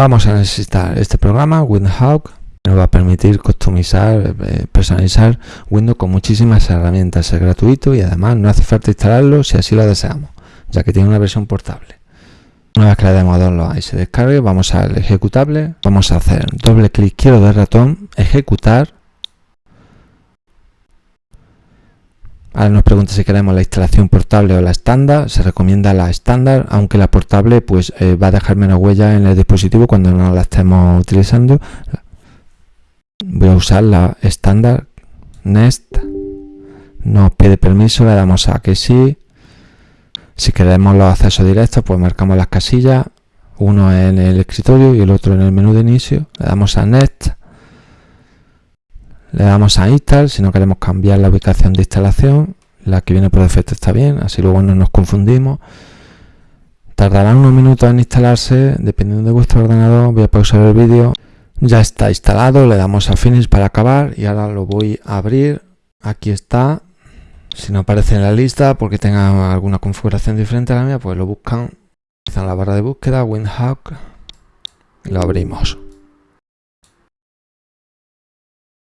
vamos a necesitar este programa, WindHawk, nos va a permitir customizar, eh, personalizar Windows con muchísimas herramientas. Es gratuito y además no hace falta instalarlo si así lo deseamos, ya que tiene una versión portable. Una vez que le demos download y se descargue, vamos al ejecutable, vamos a hacer doble clic izquierdo del ratón, ejecutar. Ahora nos pregunta si queremos la instalación portable o la estándar. Se recomienda la estándar, aunque la portable pues eh, va a dejar menos huella en el dispositivo cuando no la estemos utilizando. Voy a usar la estándar Nest. Nos pide permiso, le damos a que sí. Si queremos los accesos directos pues marcamos las casillas. Uno en el escritorio y el otro en el menú de inicio. Le damos a Nest le damos a install si no queremos cambiar la ubicación de instalación la que viene por defecto está bien así luego no nos confundimos tardará unos minutos en instalarse dependiendo de vuestro ordenador voy a pausar el vídeo ya está instalado, le damos a Finish para acabar y ahora lo voy a abrir. Aquí está. Si no aparece en la lista porque tenga alguna configuración diferente a la mía, pues lo buscan. en la barra de búsqueda, WinHawk y lo abrimos.